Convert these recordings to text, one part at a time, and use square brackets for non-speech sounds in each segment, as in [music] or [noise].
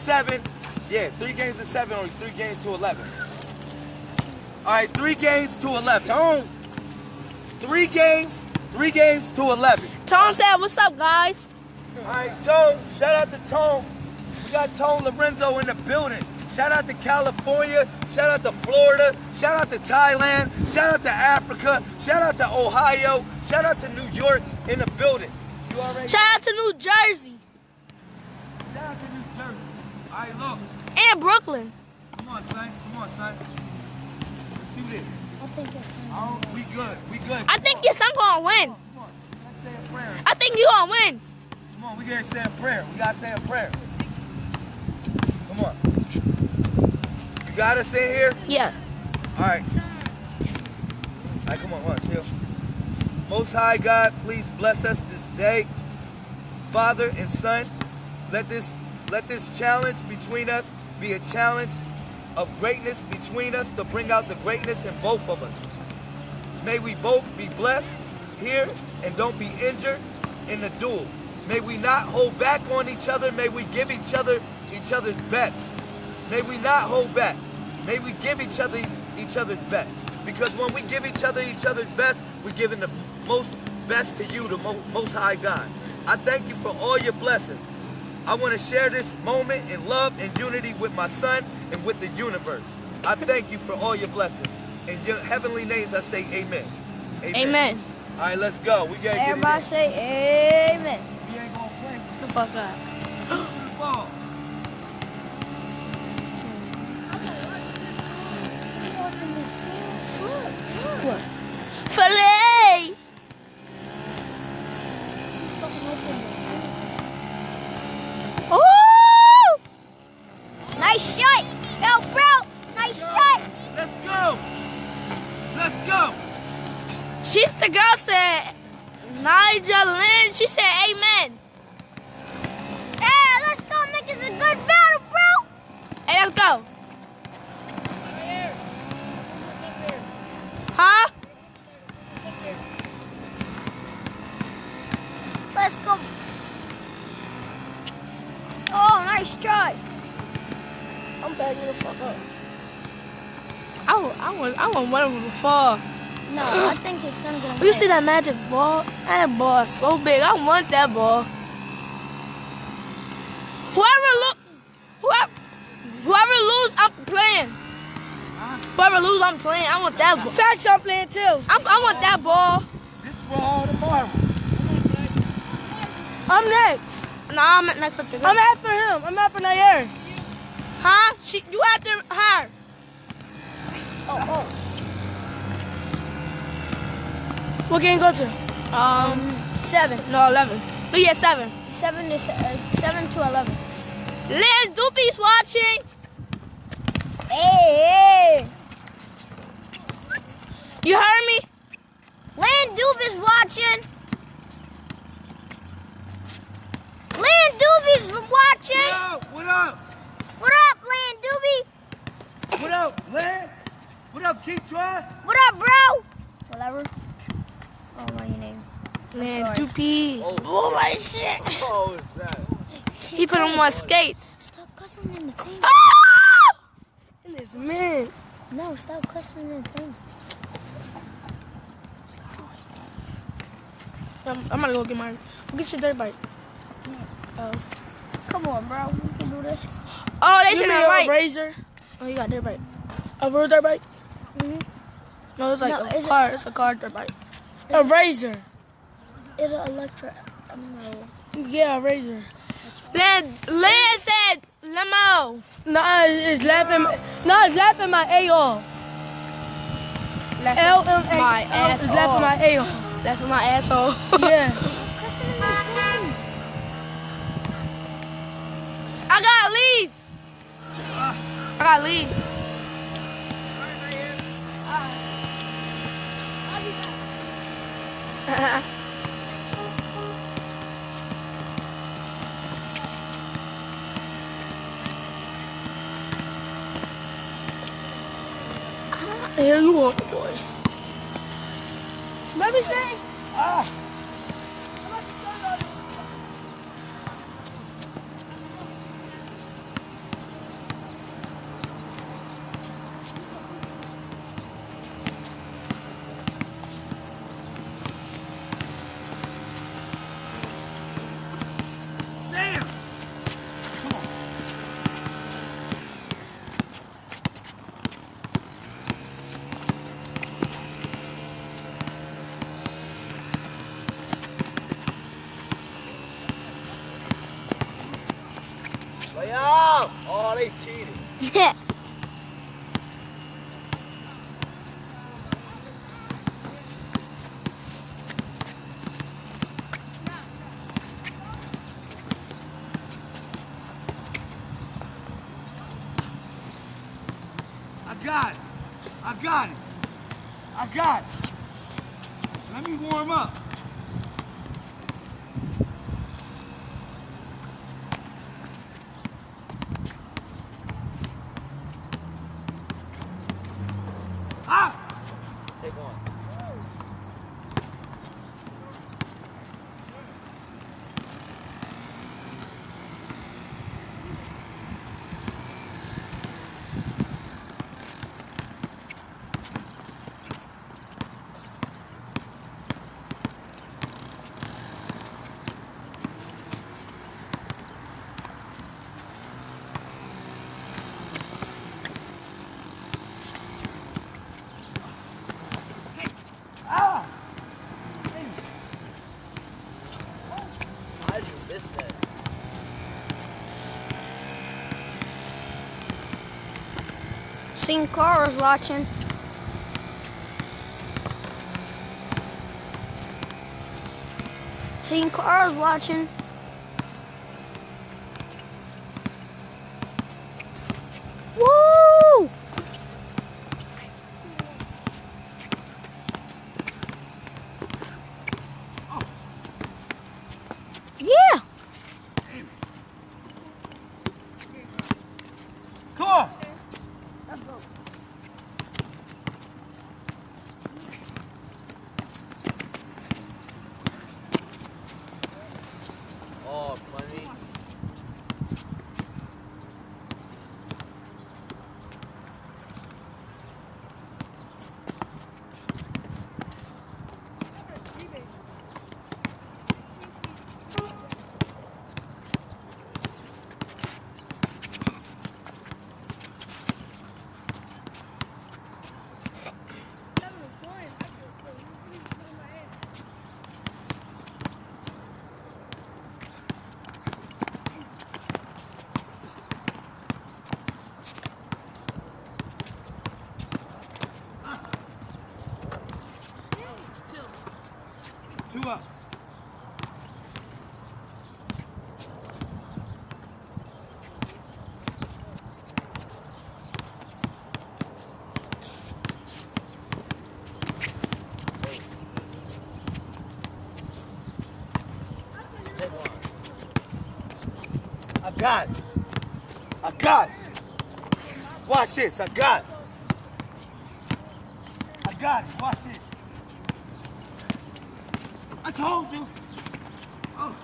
seven. Yeah, three games to seven or three games to 11. All right, three games to 11. Tone. Three games, three games to 11. Tone said, what's up, guys? All right, Tone, shout out to Tone. We got Tone Lorenzo in the building. Shout out to California. Shout out to Florida. Shout out to Thailand. Shout out to Africa. Shout out to Ohio. Shout out to New York in the building. You already Shout out to New Jersey Shout out to New Jersey. All right, look. and Brooklyn. Come on, son. Come on, son. Let's do this. I think it's Oh, we good. We good. I think your son gonna win. Come on. Let's say a prayer. I think you gonna win. Come on, we gotta say a prayer. We gotta say a prayer. Come on. You gotta sit here? Yeah. All right. All right, come on, come on, chill. Most High God, please bless us this day. Father and Son, let this let this challenge between us be a challenge of greatness between us to bring out the greatness in both of us. May we both be blessed here and don't be injured in the duel. May we not hold back on each other. May we give each other each other's best. May we not hold back. May we give each other each other's best. Because when we give each other each other's best, we're giving the most best to you, the most high God. I thank you for all your blessings. I want to share this moment in love and unity with my son and with the universe. I thank you for all your blessings. In your heavenly names, I say amen. Amen. All right, let's go. We gotta get Everybody say amen. We ain't gonna play. The fuck up. To ball. Filet. Oh! Nice shot. Yo, bro. Nice shot. Let's go. Let's go. She's the girl said, Nigel Lynn. She said, Amen. Hey, let's go make this a good battle, bro. Hey, let's go. Huh? Let's go. Oh, nice try. I'm backing the fuck up. I want, I want, I want one of them to fall. No, I think his son gonna You see that magic ball? That ball is so big. I want that ball. Whoever look, whoever, whoever lose, I'm playing. Whoever lose, I'm playing. I want that ball. Facts I'm playing too. I, I want that ball. This is for all the marbles. I'm next. Nah, I'm next up to I'm after him. I'm after Nair. Huh? She, you after her? Oh. oh. What game go to? Um, Seven. no, eleven. But yeah, seven. Seven to uh, seven to eleven. Lynn Doopy's watching. Hey, hey. You heard me? Land Doob is watching. Land Doob is watching. Yo, what up? What up, Land Doobie? What up, Len? What up, keep trying? What up, bro? Whatever. Oh, what your name? Lynn. Doopy. Oh my shit. Oh, is that? He put on more skates. Stop cussing in the thing. Ah! And this man. No, stop cussing in the thing. I'm, I'm gonna go get my. Go get your dirt bike. Oh. Come on, bro. We can do this. Oh, they should have a right. razor. Oh, you got dirt bike. A real dirt bike. Mhm. No, it's like No, a is it- car. It's a car dirt bike. A razor. Is it electric? No. Um, yeah, a razor. Lynn, Lynn said limo. Nah, it's laughing. Nah, it's laughing my A off. L M A. My L ass is laughing my A off. That's for my asshole. [laughs] Yeah. Cussing in the thing. I gotta leave. I gotta leave. Here you are, boy. Remember his name? Ah. Lay out. Oh, they cheated. I got it. I got it. I got it. Let me warm up. Ah! Take one. Ah! How did you miss that? Seen Cara's watching. Seen Cara's watching. Woo! Yeah. Come on. Oh, funny. Two up. I got it. I got it. Watch this. I got it. I got it. Watch this. I told you. Oh.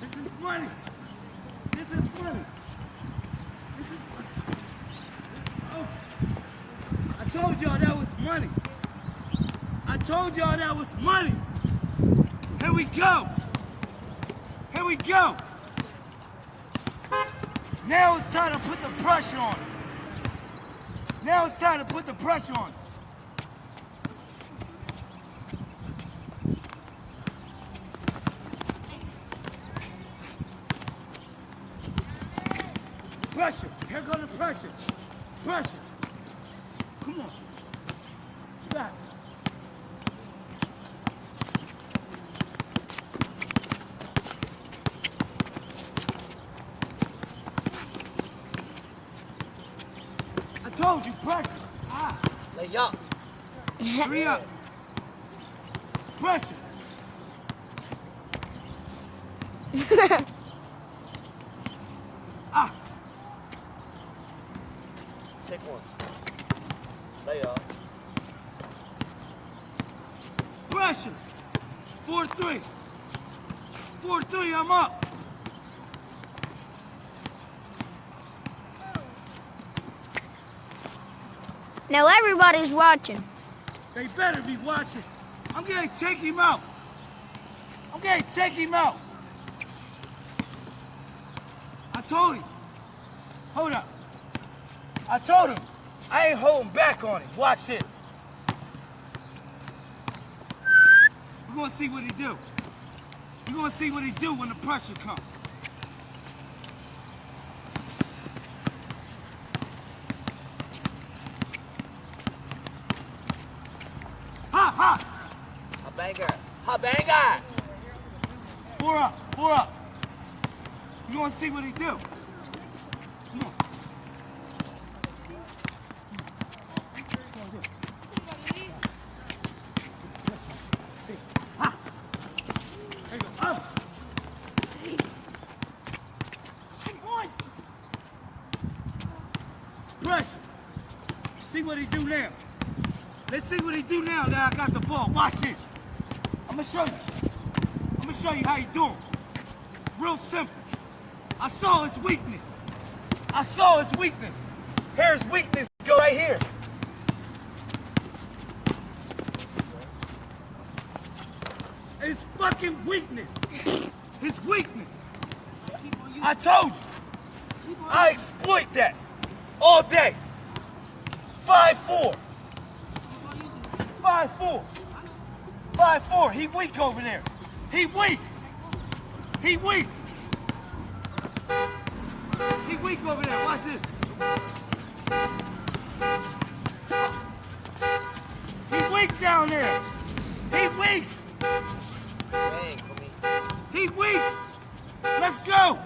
This is funny. This is funny. This is Oh. I told y'all that was money. I told y'all that was money. Here we go. Here we go. Now it's time to put the pressure on. Now it's time to put the pressure on. Pressure. Here goes the pressure. Pressure. Come on. You got it. I told you, pressure. Ah. Lay up. Three up. Pressure. ah. Take one. Lay up. Pressure. Four three. Four three. I'm up. Now everybody's watching. They better be watching. I'm gonna take him out. I'm gonna take him out. I told him. Hold up. I told him. I ain't holding back on him. Watch it. We're gonna see what he do. You're gonna see what he do when the pressure comes. Ha ha! A banger. A banger. Four up, four up. You gonna see what he do. Come on. Ha. There you go. Up. Come on. Pressure. See what he do now. Let's see what he do now that I got the ball. Watch this. I'm gonna show you. I'm gonna show you how you do 'em. Real simple. I saw his weakness. I saw his weakness. Here's weakness. Go right here. His fucking weakness. His weakness. I told you. I exploit that all day. Five four. Five four. Five four. He weak over there. He weak. He weak. Weak over there. Watch this. He weak down there. He weak. Bang for me. He weak. Let's go.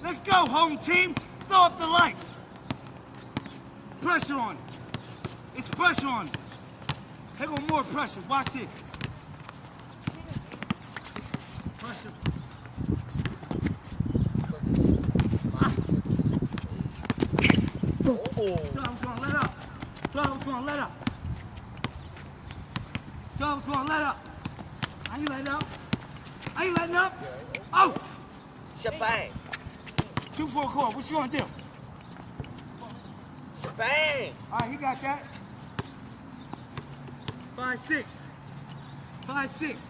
Let's go, home team. Throw up the lights. Pressure on it. It's pressure on it. Here go more pressure. Watch this. Pressure. Oh. Dogs gonna let up. Dogs gonna let up. Dogs gonna let up. I ain't letting up. I ain't letting up. Oh, Shebang. two for a quarter. What you gonna do? Shebang. All right, he got that. Five six. Five six.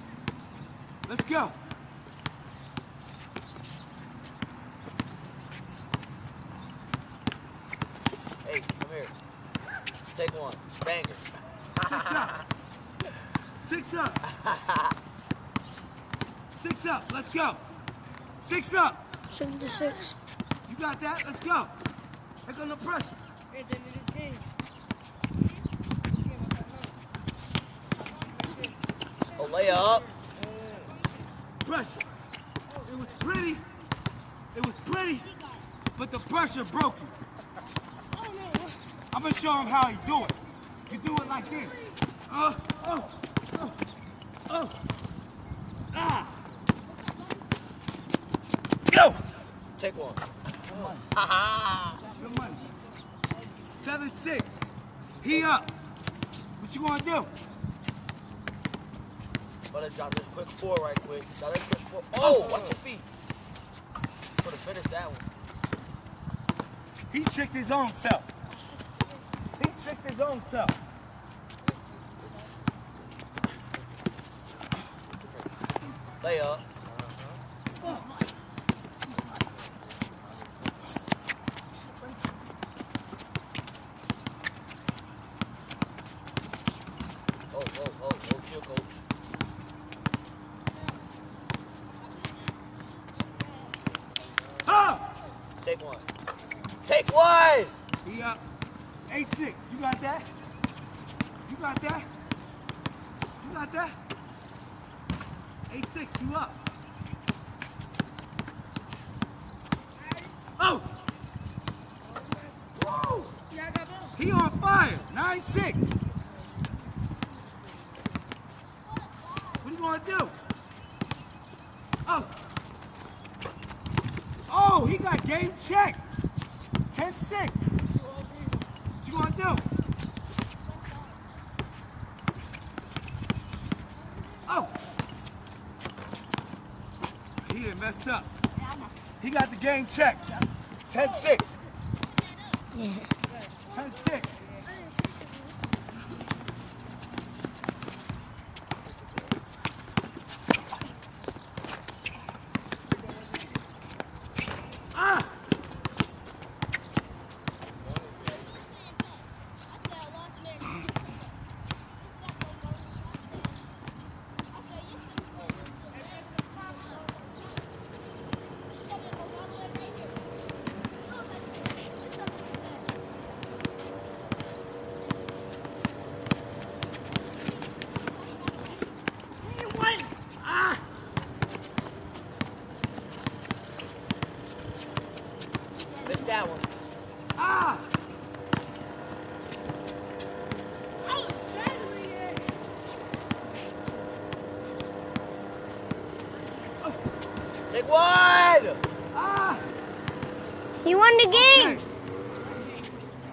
Let's go. Hey, come here. Take one. Banger. Six up. Six up. [laughs] Six up. Let's go. Six up. Six to six. You got that? Let's go. Here go the pressure. Oh, layup. Pressure. It was pretty. It was pretty, but the pressure broke you. I'm gonna show him how you do it. You do it like this. Uh, oh, oh, oh. Ah. Go. Take one. Money. Seven six. He up. What you gonna do? Better drop this quick four right quick. Drop this quick four. Oh, oh. watch your feet. Could have finished that one. He tricked his own self. He tricked his own self. Layup. Oh, oh, oh, oh, chill, coach. Ah! Take one. Take one! He up. Eight six. You got that? You got that? You got that? Eight six. You up? Oh! Woo! He on fire. Nine six. What you gonna do? Oh. Oh, he got game check. 10 6. What you gonna do? Oh. He done messed up. Game check. 10 6. 10 6. Ah! Take one! Ah! He won the game.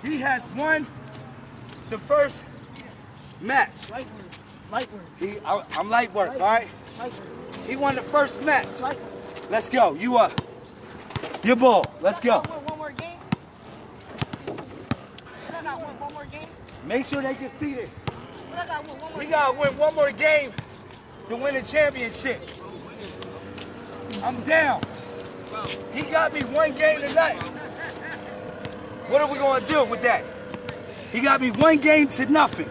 Okay. He has won the first match. Light work. Light work. He, I, I'm light work, all right? He won the first match. Let's go. You up. Your ball. Let's go. One more game. One, one more game. Make sure they can see this. Got one, one more He gotta win one more game to win the championship. I'm down. He got me one game tonight. What are we gonna do with that? He got me one game to nothing.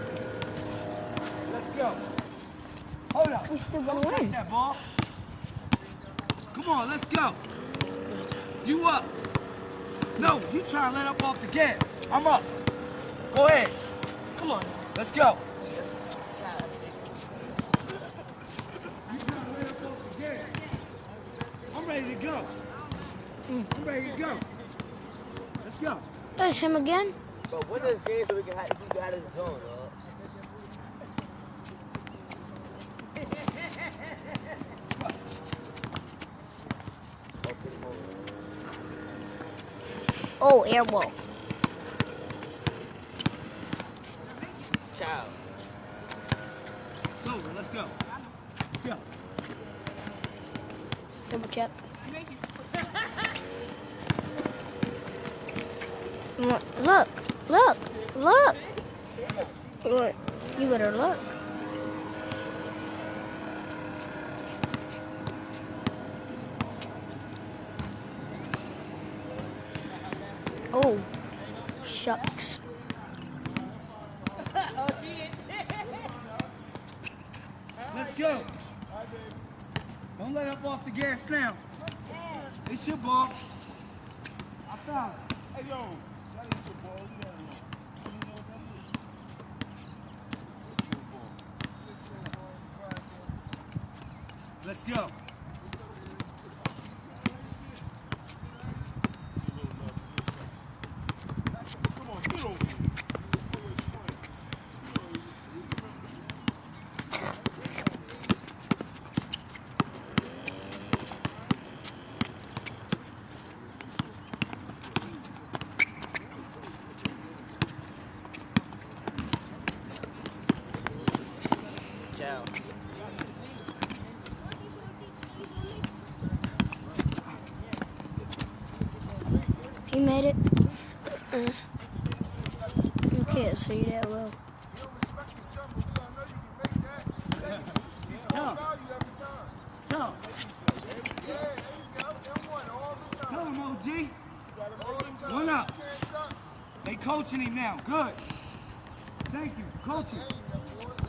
Let's go. Hold up. We still gonna Take win. that ball. Come on, let's go. You up. No, you trying to let up off the gas. I'm up. Go ahead. Come on. Let's go. I'm ready to go. I'm ready to go. Let's go. That's him again. But win this game so we can have, keep it out of the zone, on. Oh. Ciao. It's over. Let's go. Let's go. Double check. [laughs] Look, look, look, look. You better look. Oh, shucks. Let's go. Don't let up off the gas now. It's your ball. I found it. Hey, yo. That is your ball. You gotta know. You know what that is? It's your ball. Let's go. Ciao. He made it. Uh-uh. You can't see that well. Come. Come, OG. One up. They coaching him now. Good. Thank you. Coaching.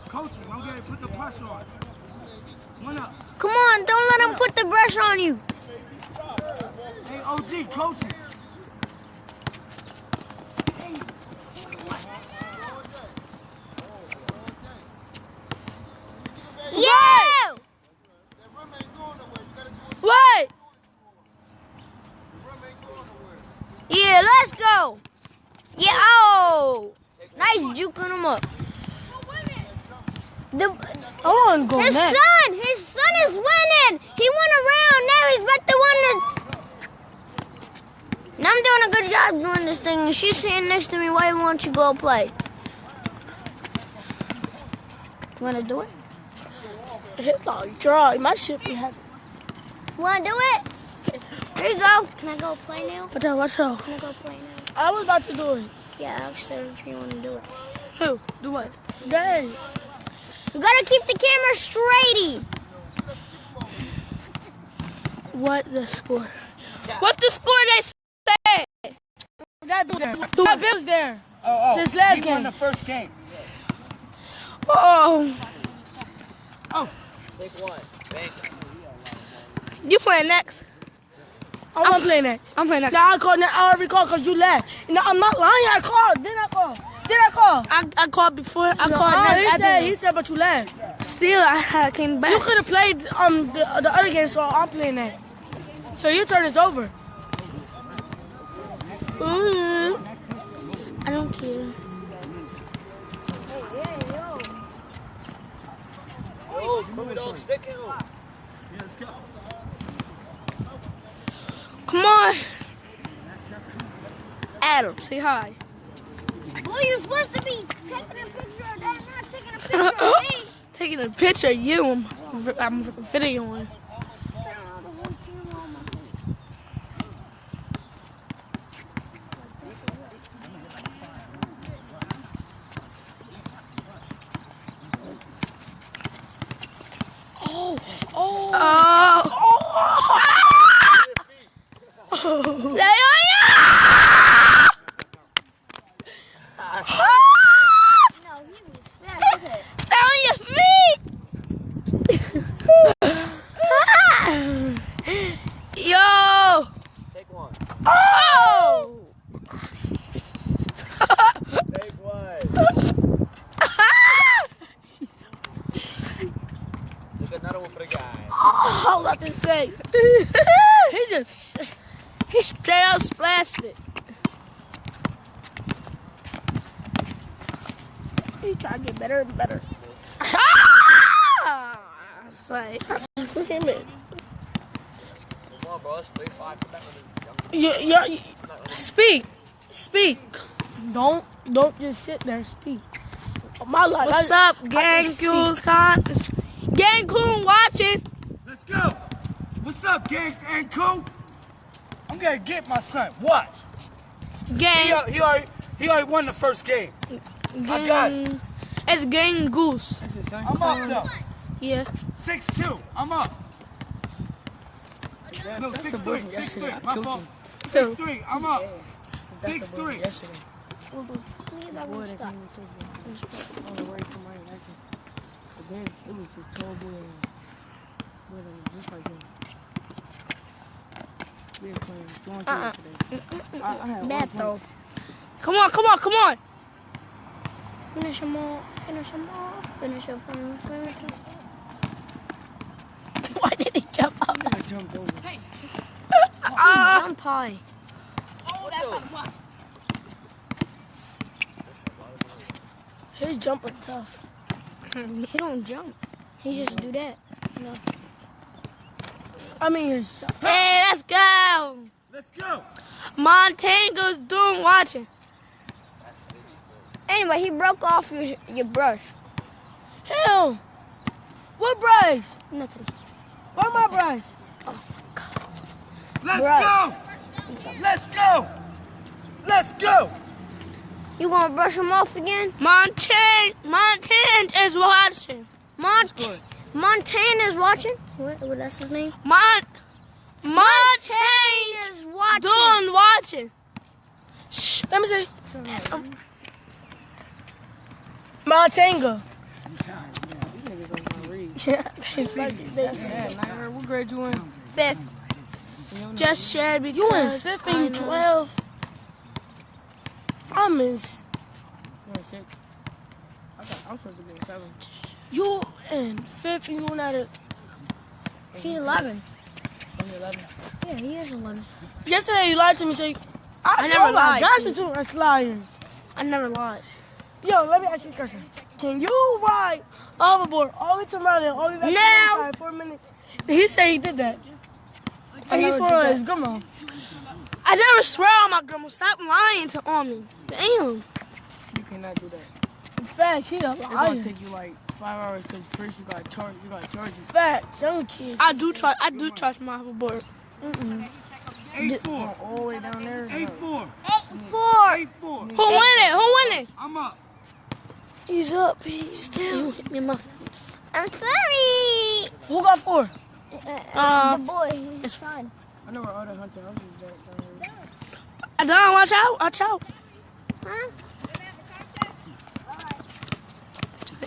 Coaching. Don't get it. Put the pressure on. One up. Come on, don't let him put the pressure on you. Hey, OG, coaching. Yeah! Wait! Yeah, let's go. Yeah, oh. Nice juking him up. The, Oh, I want to go his next. son, his son is winning. He went around. Now he's about to win the. Now I'm doing a good job doing this thing. and She's sitting next to me. Why won't you go play? You wanna do it? Hit like draw. My shit be happy. You wanna do it? Here you go. Can I go play now? Watch out, watch out. Can I go play now? I was about to do it. Yeah, asked her if you wanna do it. Who? Do what? Dang. You gotta keep the camera straighty. What the score? What's the score they say? That bill there. That bill's there. Oh, oh. This last he game. won the first game. Oh. Oh. Take one. Bank. You playing next? I want to play next. I'm playing next. Nah, I called. I already called because you left. No, I'm not lying. I called. Did I call? Did I call? I, I called before. I No, called next he said, he said, but you left. Still, I, I came back. You could have played um the, the other game, so I'm playing that. So your turn is over. Ooh. I don't care. Yo, Kirby dog stick him. Yeah, let's go. on. Adam, say hi. Boy, you're supposed to be taking a picture of that, not taking a picture of [laughs] me. Taking a picture of you. I'm, I'm videoing. Oh, oh. Oh. oh. [laughs] Lay on oh, ya! [gasps] No, he was fast. as heck. Stay on your feet! Yo! Take one. Oh! Take one. [laughs] Took another one for the guy. [laughs] I was [laughs] about to say. He just. he straight up splashed it. He trying to get better and better. Ah! It's like, Screaming. Come on, bro. Let's play five. Come back with the jump. Yeah, yeah. yeah. Speak. Speak. Don't don't just sit there. Speak. My life. What's I- up, gang Coons Con? Gang Coon watching. Let's go. What's up, gang and cool? I'm gonna get my son. Watch. Gang. al- he already he already won the first game. I got it. Gang- It's Gang Goose. I'm up though. Yeah. Six two. I'm up. No, 6-3. 6-3. My fault. 6-3. I'm up. Six three. Yesterday. Leave that one stop. On the way from my acting. But then it was just tall boy and boy just like him. We were playing John Terry uh-uh. today. I, I had Bad throw. Come on, come on, come on. Finish him off. Finish him off. Finish him. Finish him. Finish him. Why did he jump up? I jumped over. Uh, Jump high. Oh, that's what. His jump jumper tough. [laughs] He don't jump. He just do that. I mean, his shot. hey, let's go. Let's go. Montanga's doing watching. Anyway, he broke off your your brush. Hell! What brush? Nothing. Where my brush? Oh, Let's Bruh. go. Let's go. Let's go. You gonna brush him off again? Montan, Montan is watching. Mont Montana's watching. What? What? That's his name. Mon, Montan is watching. doing watching. Shh, let me see. Montanga. Yeah, they like it. They said, what grade you in? Fifth. Just shared because You in fifth and you 12. I'm in. s- You in six? I I'm supposed to be in seven. You in fifth and you not at He's 11. I'm 11. Yeah, he is 11. Yesterday you lied to me, say, I, I never lied gosh, to you two are liars. I never lied. Yo, let me ask you a question. Can you ride hoverboard all the way to Maryland, all the way back No. to Riverside for a minute? He said he did that. And he swore on his grandma. I never swear on my grandma. Stop lying to on me. Damn. You cannot do that. In fact, she a liar. It's gonna take you like five hours because first you gotta charge, you gotta charge it. Fact, young kid. I do try. I do trust my hoverboard. Eight four. All the way down there. Eight no. four. Four. Eight four. Who winning? Who winning? I'm up. He's up. He's down. hit me in my. I'm sorry. Who got four? Uh, the boy. He's it's- fine. I know where all the hunting houses is at down here. I don't watch out. Watch out. Huh?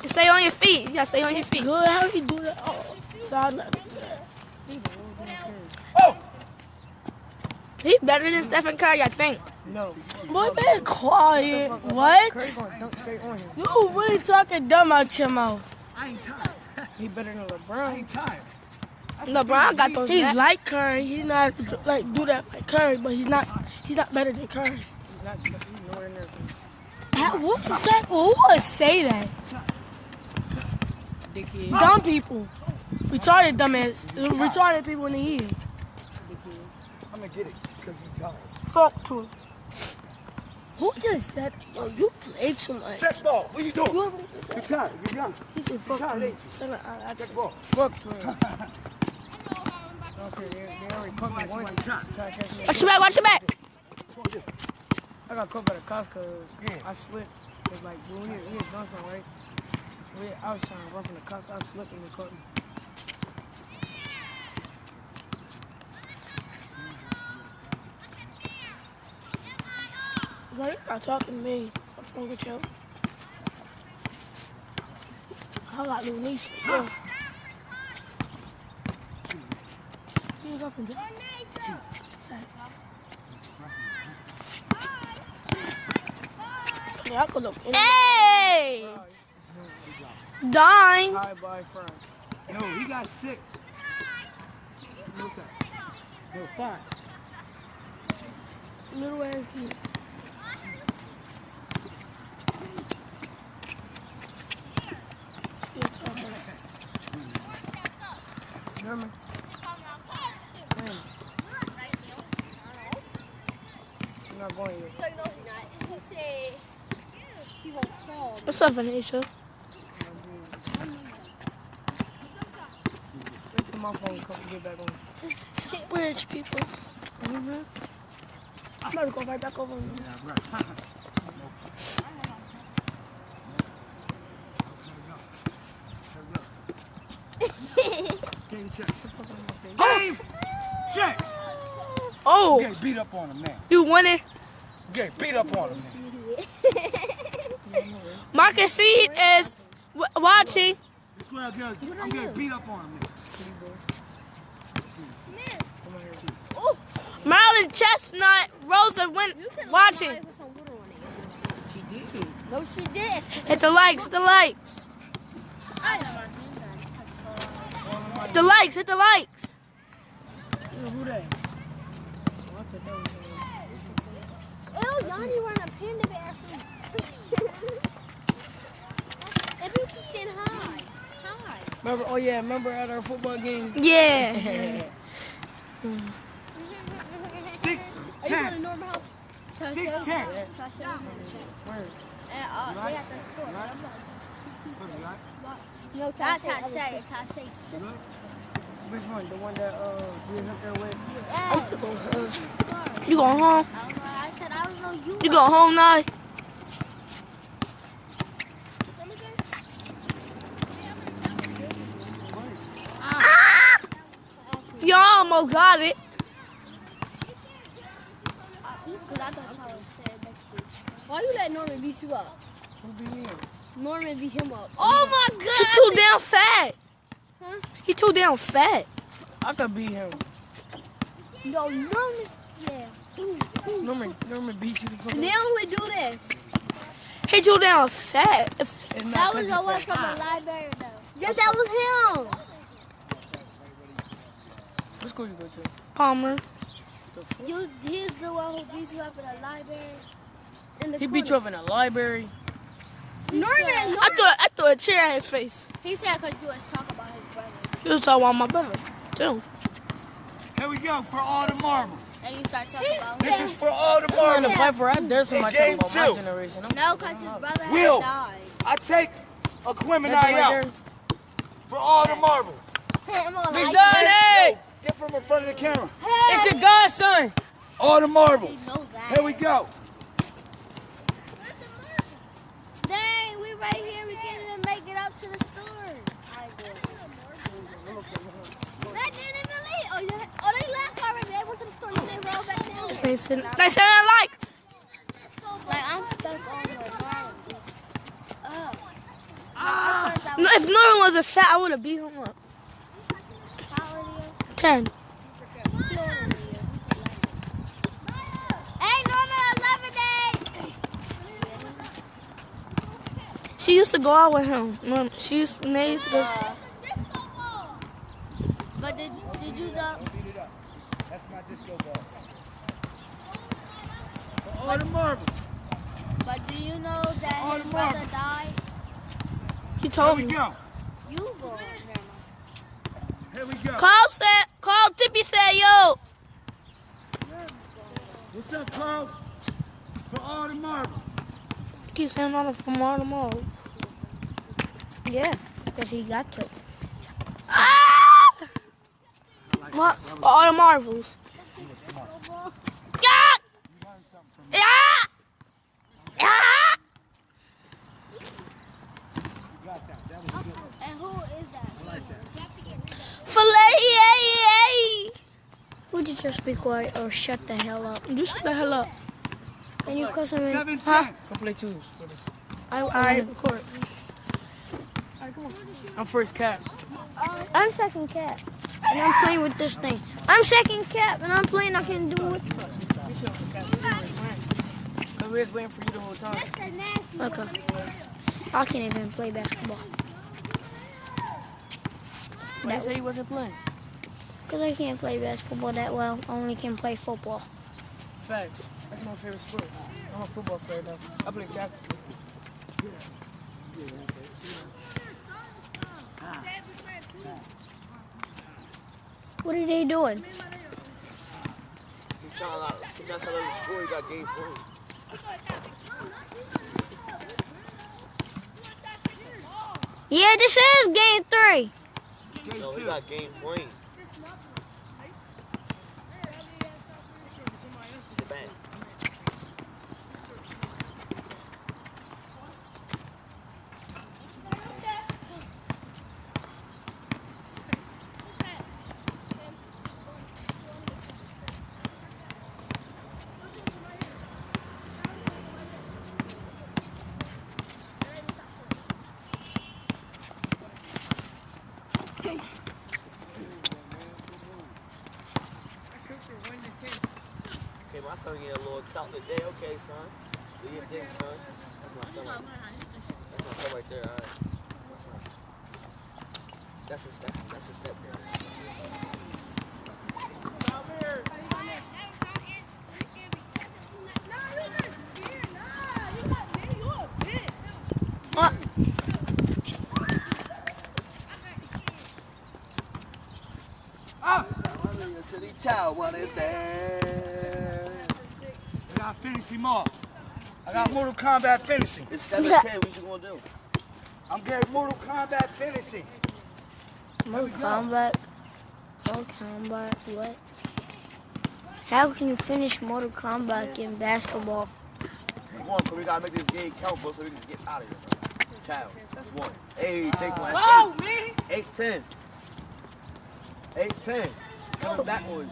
Stay on your feet. You gotta stay on your feet. Good. How you do that? Oh, so do that. Oh, He better than Stephen Curry, I think. No. Boy, be quiet. What? Curry gonna dunk straight on him. You really talking dumb out your mouth. I ain't tired. He better than I LeBron. ain't tired. LeBron got those. He's back- like Curry. He's not like do that like Curry, but he's not. He's not better than Curry. He's not. He's nowhere near. him. How, what was that? Who would say that? Dickhead. Dumb people. Retarded dumbass. Retarded people in the head. Dickhead. I'm gonna get it. Because you tired. Fuck to Who just said, yo, you play too much? Check ball. What you doing? You ever just You're said, tired. You're young. he said, fuck Child, you? Son of- I- I Check said, ball. Fuck to him. Okay, they, they already put me Watch once. my time. Try to catch me. Watch your back, watch your back. I got caught by the cops because Yeah. I slipped. It's like, when we, we had done something, right? We, I was trying to run from the cops. I slipped and they caught me. Why you not talking to me? What's wrong with you? I got little niece. Yeah. He's up and down. Yeah, I could look. in- Hey! Dime. Hi, bye, friends. No, he got six. What's that? No, five. Little ass kids. Still talking. Norman. Man. I'm not going yet. So no, he's not. He said he gonna fall. What's up, Anisha? Wait till my phone comes get back on. Rich people. Mm-hmm. I'm about to go right back over. Game [laughs] Oh, Get beat up on him now. you winning. Get beat up on him now. Marcus C is w- watching. This way I get, I'm getting beat up on him now. Come on Chestnut, Rosa went watching. She did. No, she did. Hit the likes, hit the likes. Hit the likes, hit the likes. Yo, who that? What the hell is that? Ew, Yanni wearing a panda bear. and people keep saying hi. Hi. Remember, oh yeah, remember at our football game? Yeah. [laughs] Six, Are you going to ten. Norman House? Six, ten. Word. And, uh, they got the store. What's that? No, Tashay. Tashay. Which one? The one that uh we was up there with? Yeah. You going home? I said, I don't know you. You going home now? You almost got it. Because I y'all was said next to Why you let Norman beat you up? Who be me? Norman beat him up. Oh my god! He god! too damn fat. Huh? He too damn fat. I could beat him. No, Norman. Yeah. Norman, Norman beat you. And then we do this. He too damn fat. If- It's not That 'cause was he the one from the library, though. Yes, that was him. What school you go to? Palmer. You, he's the one who beat you up in the library. In the He beat you up in a library. Norman, I Norman. threw, I threw a chair at his face. He said because you was talking about his brother. He was talking about my brother, too. Here we go for all the marbles. And you start talking about This is for all the marbles. I'm trying to marbles. fight for. I dare somebody Hey, talking about my game two. generation. I'm No, because his brother had Will. died. I take a Gemini That right out there. for all the marbles. Him on Big like Don, hey! Get from in front of the camera. It's your godson. All the marbles. Know that. Here we go. Dang, we right here. We can't even make it up to the store. That didn't even leave. Oh, you, oh, they left already. They went to the store. You say roll back down. They said, they said I like. Like, I'm stuck on the ground. Oh. No, if Norman wasn't fat, I would have beat him up. How old are you? Ten. Hey, Norman, 11 day. She used to go out with him. Norman. She used to, they used to go. But did, did you know? Beat it up. That's my disco ball. For all the marbles. But do you know that Oh, his the brother marbles. died? He Here told we me. go. You go. Here we go. Carl said, Carl Tippy said, yo. up, Carl? For all the marbles. Keep saying all from all the malls. Yeah, because he got to. Ah! What? All the marvels. Yeah! Yeah! Yeah! And who is that? Filet! Would you just be quiet or shut the hell up? You shut the hell up. Can you cuss him in? Seven, Huh? ten. Go play twos with us. I, Alright, I, record. I'm first cap. I'm second cap. And I'm playing with this thing. I'm second cap and I'm playing. I can do it. We should have. Cause we was waiting for you the whole time. Okay. I can't even play basketball. Why you say you wasn't playing? Because I can't play basketball that well. I only can play football. Facts. That's my favorite sport. I'm a football player though. I play cap. What are they doing? He's trying to like, he's trying to tell him the score. He got game point. Yeah, this is game three. No, he got game point. Bang. Okay, my son getting a little stout today. Okay, son. Do your thing, son. That's my son. Right. That's my son right there. All right. My son. That's his, that's, that's his step there. What? Ah! I'm a City child, what is that? I got off. I got Mortal Kombat finishing. It's 7 10. What you gonna do? I'm getting Mortal Kombat finishing. Mortal Kombat. Mortal Kombat. What? How can you finish Mortal Kombat in basketball? Come on, 'cause we gotta make this game count, bro, so we can get out of here, bro. Child, that's one. Hey, take one. Oh, me? 8 10. 8 10. Coming back on you.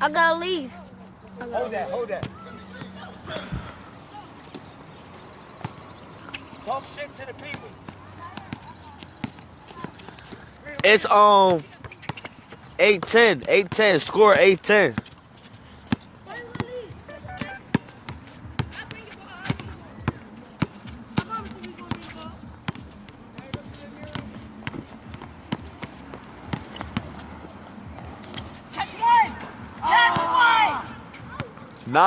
I gotta leave. Hold that, hold that. Talk shit to the people. It's um 8 10. 8 10. Score 8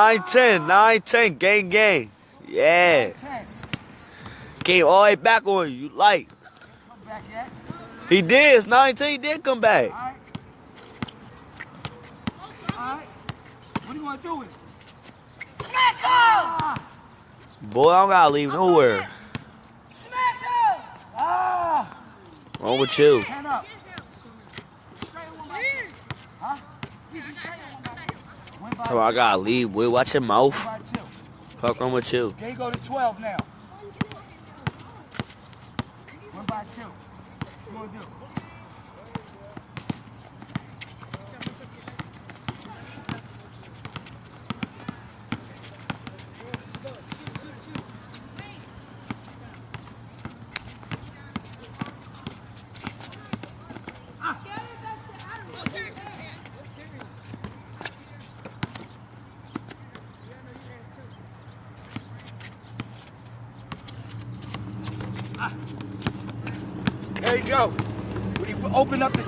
10. Nine ten, nine ten, gang gang. Yeah. Came all the way back on you. You like. Come back yet? He did. It's 19. He did come back. All right. All right. What do you want to do with it? Boy, I don't gotta leave nowhere. Ah! Wrong with you? Hand up. Huh? Win by Tell me I gotta leave, boy. Watch your mouth. Fuck wrong with you? Go to 12 now. One by two. What you to do?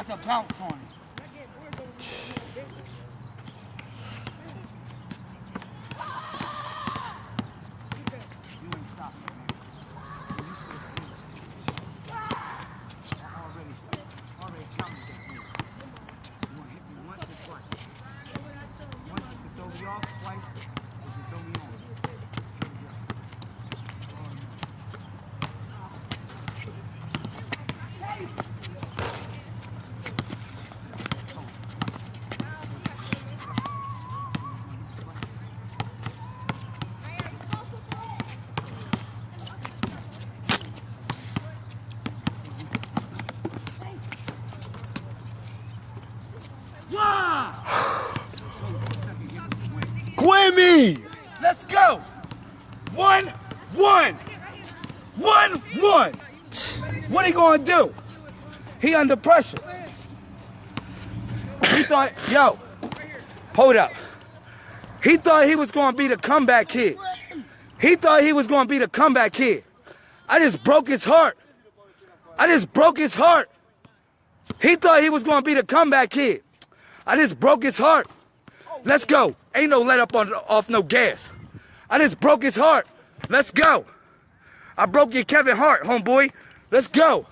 Got the bounce on it. You ain't stopping, man. So you stay there. I already, already counted that move. You wanna hit me once or twice? Once is to throw me off, twice is to throw me on. Here we go. Oh, no. Quimmy! Let's go. One, one, one, one. What he gonna do? He under pressure. He thought, yo, hold up. He thought he was gonna be the comeback kid. He thought he was gonna be the comeback kid. I just broke his heart. I just broke his heart. He thought he was gonna be the comeback kid. I just broke his heart. Let's go. Ain't no let up on off no gas. I just broke his heart. Let's go. I broke your Kevin Hart, homeboy. Let's go.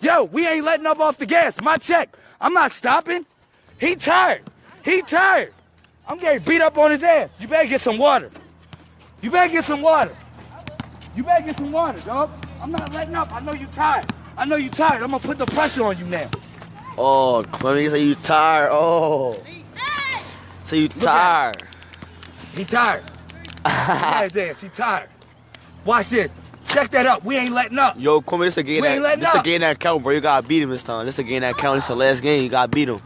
Yo, we ain't letting up off the gas. My check. I'm not stopping. He tired. He tired. I'm getting beat up on his ass. You better get some water. You better get some water. You better get some water, dog. I'm not letting up. I know you tired. I know you tired. I'm gonna put the pressure on you now. Oh, Quimmy, say you tired. Oh. So you tired. He tired. [laughs] Yeah, his ass. He tired. Watch this. Check that up. We ain't letting up. Yo, come Quimmy, this a game We ain't that, letting this a up. game that count, bro. You gotta beat him this time. This a game that count. This the last game. You gotta beat him.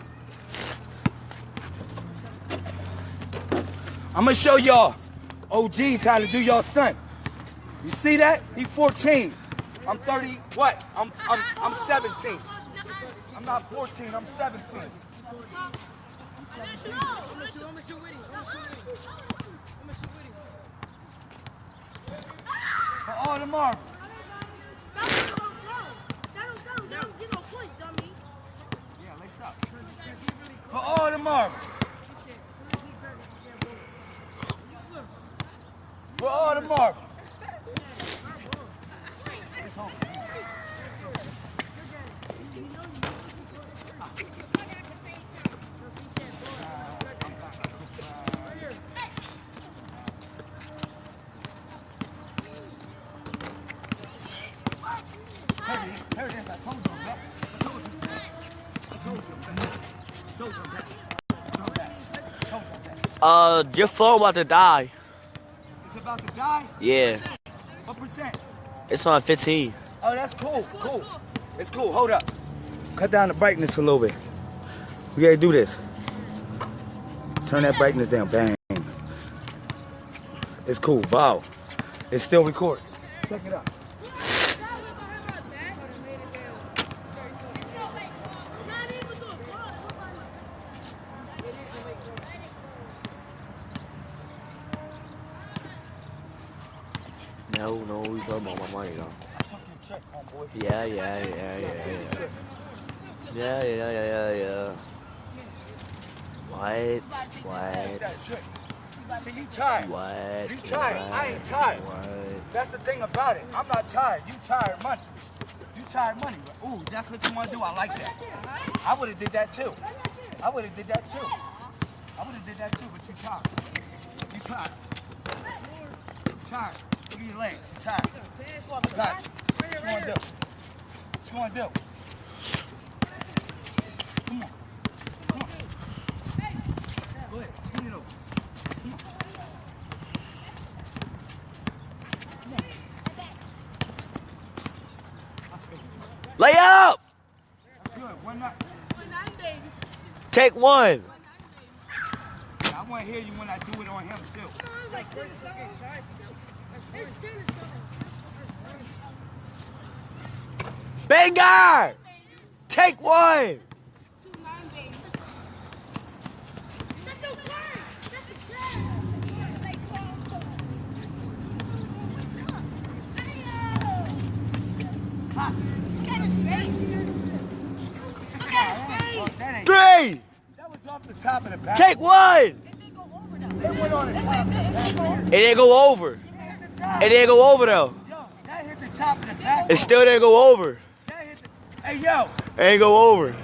I'm gonna show y'all OGs how to do y'all son. You see that? He 14. I'm 30. What? I'm I'm I'm 17. I'm not 14. I'm 17. All up. For all the marbles. For all the marbles. It's home. Here it is. Here it is. I told you, bro. I told you. I told you, man. I told you, man. I told you that. I told you that. Uh, your phone about to die. It's about to die. Yeah. What percent? It's on 15. Oh, that's cool. Cool. It's cool. Hold up. Cut down the brightness a little bit. We gotta do this. Turn that brightness down. Bang. It's cool. Wow. It's still recording. Check it out. No, no, we talking about my money though. I took your check, homeboy. Yeah, yeah, yeah, yeah, yeah. Yeah, yeah, yeah, yeah, yeah. What? What? See, you tired. What? You tired. I ain't tired. What? That's the thing about it. I'm not tired. You tired money. You tired money. Ooh, that's what you want to do. I like that. I would have did that too. I would have did that too. I would have did that too, but you tired. You tired. You tired. Look at your legs. You tired. Got you. What you want to do? What you want to do? Come on. Come on. Go ahead. Swing it over. Come on. Lay up! Good. One not. Take one. I want to hear you when I do it on him too. Banger! Take one. Three. Take one. It didn't go over. It didn't go over though. It still didn't go over. That hit the, hey, yo, It ain't go over.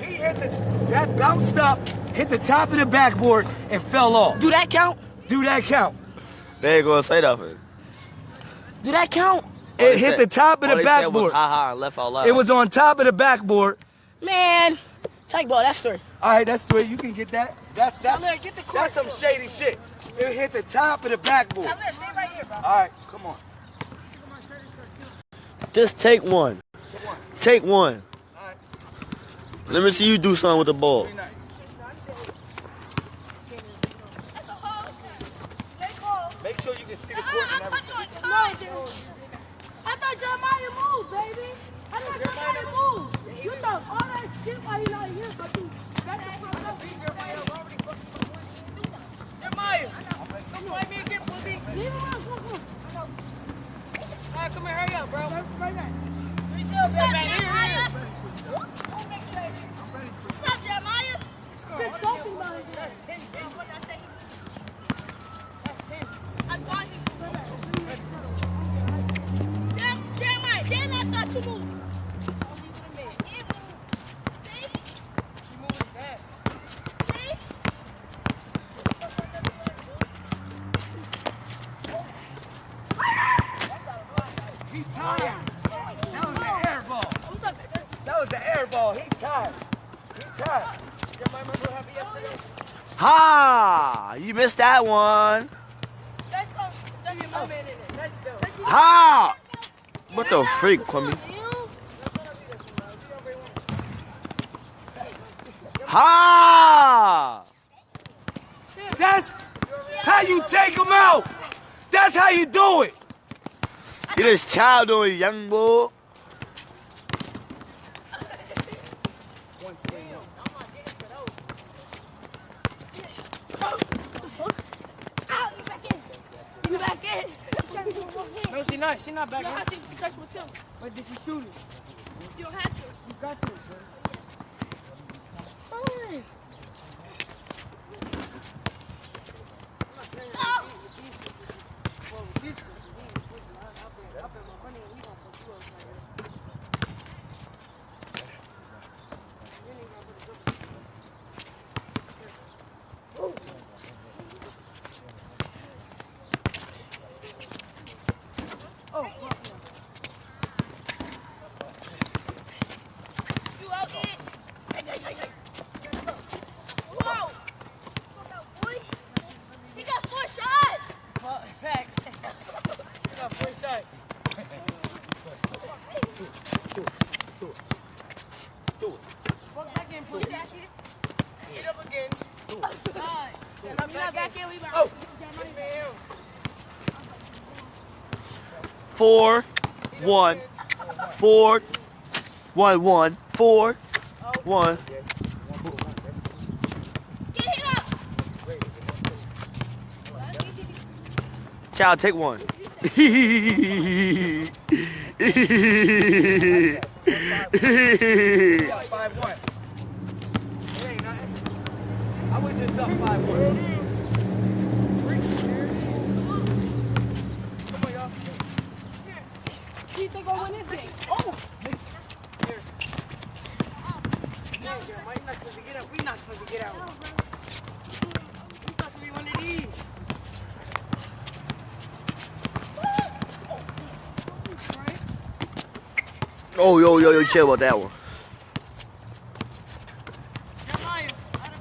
he hit the, that bounced up, hit the top of the backboard, and fell off. Do that count? Do that count? They ain't gonna say nothing. Do that count? All It hit said- the top of all the they said was backboard. ha ha left out loud. It was on top of the backboard. Man, take ball. That's story. All right, that's three. You can get that. That's that's Tyler, get the court. that's some shady shit. It hit the top of the backboard. Tyler, stay right here, bro. All right, come on. Just take one. Take one. Alright. Let me see you do something with the ball. Make sure you can see the court and everything. No, I. I thought Jeremiah moved, baby. I thought Jeremiah moved. You thought all that shit while you not here, but you got the front up. Jeremiah, come fight me again, pussy. Leave him alone. Come on. All right, come here, hurry up, bro. Right back. Right back. Here, here. What's up, Jeremiah? Just talking about it. That's 10, Oh, bitch. what did I say? That's 10. I thought he. Jer- Jeremiah, then I thought you moved. He moved. See? You moving bad. See? He tired. That was the air ball. What's up, baby? That was the air ball. He tired. He tired. Jeremiah, remember what happened yesterday? Ha! You missed that one. Let's go. Let's Get my man in there. Let's go. Let's go. Ha! What the freak, Kwame? Ha! That's how you take him out. That's how you do it. You just child doing young boy. Ow, you back in. You back in. No, she not. She not back know how she touch with him. But did she shoot it? You don't have to. You got to, bro. Oh. You out it. Whoa. Boy. He got four shots. Fuck, Facts. You got four shots. Fuck back in, pussy. Get up again. Alright. We not back in. We back. Oh. Man. Four, one, four, one, one, four, one. Get. Child, take one. Five one. [laughs] It ain't nothing. I was just up five one. Come on, y'all. Who you think gonna win this game? Oh! Here. Yeah, Jeremiah, you're not supposed to get up. We not supposed to get out. We supposed to be one of these. Chill about that one.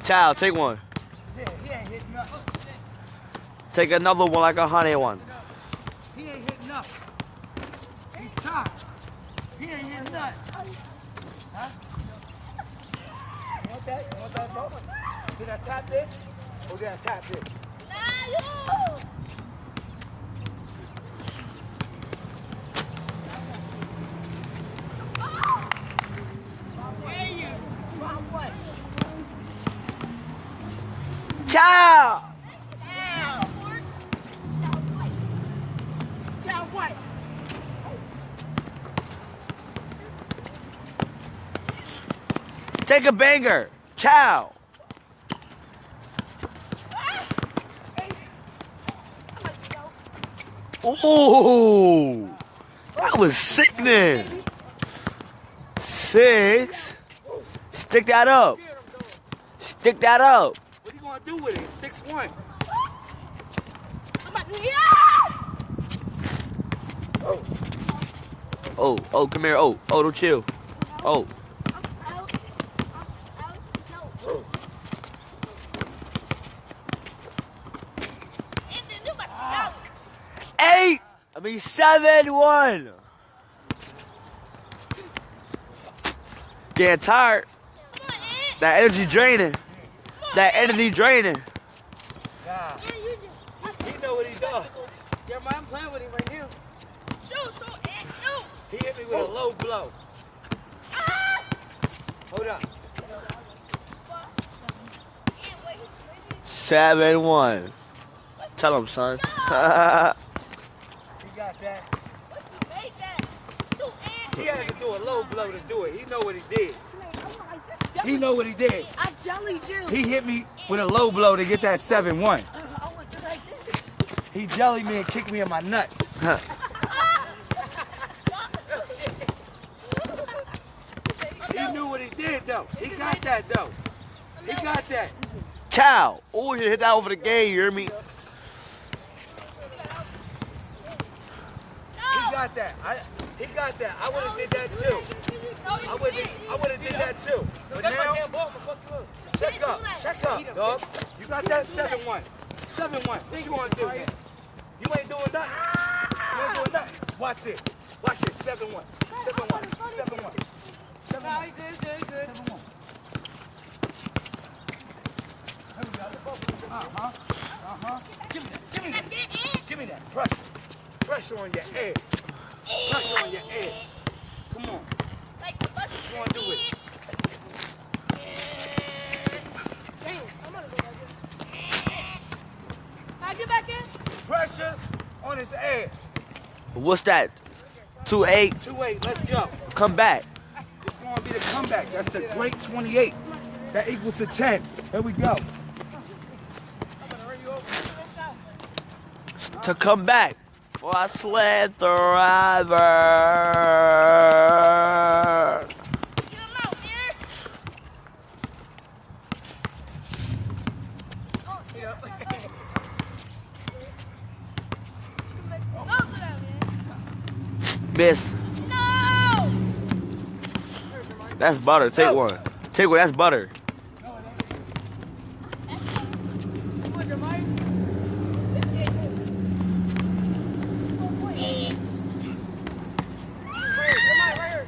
Child, take one. Yeah, he ain't hitting nothing. Take another one like a honey one. He ain't hitting nothing. He tired. He ain't hitting nothing. Huh? You want that? You want that ball? Did I tap this? Or did I tap this? Nah, you. Down white. Take a banger. Ciao. Ooh, that was sickening. Six. Stick that up. Stick that up. What are you gonna do with it? Six one. Oh, oh, oh, come here. Oh, oh, don't chill. Oh, eight. I mean seven one. Getting tired. That energy draining. That energy draining. Nah, he know what he does. Jeremiah, I'm playing with him right now. He hit me with a low blow. Hold up. Seven one. Tell him, son. [laughs] He got that. He had to do a low blow to do it. He know what he did. He know what he did. I jelly do. He hit me with a low blow to get that 7-1. Uh, I like. He jellied me and kicked me in my nuts. He knew what he did though. He got that though. He got that. Ciao. Oh, you hit that over the game. You hear me? He got that. I, he got that. I would have did that too. I would I would have did that too. But That's my now, damn ball. Fuck you up. check up, check up, dog. You got that 7-1. 7-1. What you gonna do, man? You ain't doing nothing. You ain't doing nothing. Watch this. Watch this. 7-1. 7-1. 7-1. He good, good, good. 7-1. There we go. Uh-huh. Uh-huh. Give me that. Give me that. Give me that. Pressure. Pressure on your ass. Pressure on your ass. Come on. Gonna do it? Can I get back in? Pressure on his ass. What's that? Two eight. 2-8. Let's go. Come back. It's gonna be the comeback. That's the great 28. That equals to 10. Here we go. To come back. For I sled the river. Miss. That's butter. Take one. Take one. That's butter. Come on, Jeremiah. Right here, Jeremiah, right here.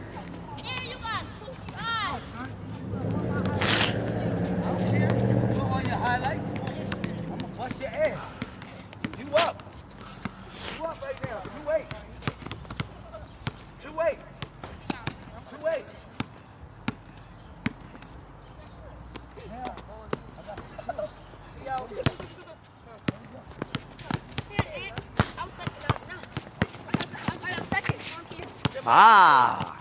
Put on your highlights. I'm gonna bust your ass. You up. You up right now. 2-8. 2-8. 2-8. Ah.